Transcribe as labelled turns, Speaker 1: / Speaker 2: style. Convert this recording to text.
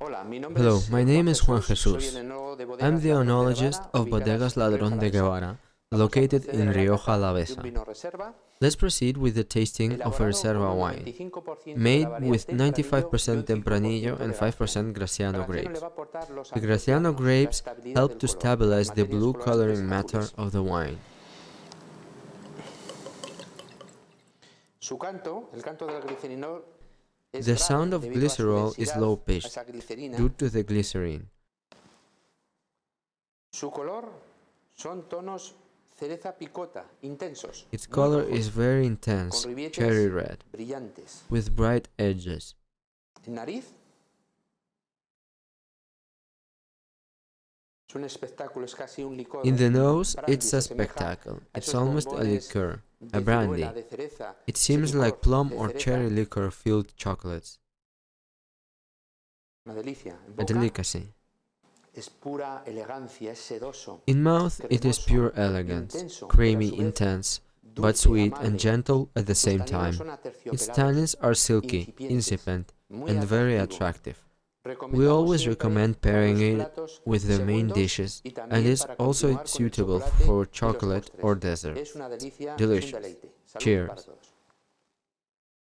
Speaker 1: Hello, my name is Juan Jesus. I'm the oenologist of Bodegas Ladrón de Guevara, located in Rioja Alavesa. Let's proceed with the tasting of a Reserva wine, made with 95% Tempranillo and 5% Graciano grapes. The Graciano grapes help to stabilize the blue coloring matter of the wine. The sound of glycerol is low-pitched due to the glycerine. Its color is very intense, cherry red, with bright edges. In the nose, it's a spectacle. It's almost a liqueur, a brandy. It seems like plum or cherry liqueur-filled chocolates. A delicacy. In mouth, it is pure elegance, creamy, intense, but sweet and gentle at the same time. Its tannins are silky, incipient, and very attractive. We always recommend pairing it with the main dishes and is also suitable for chocolate or dessert. Delicious. Cheers.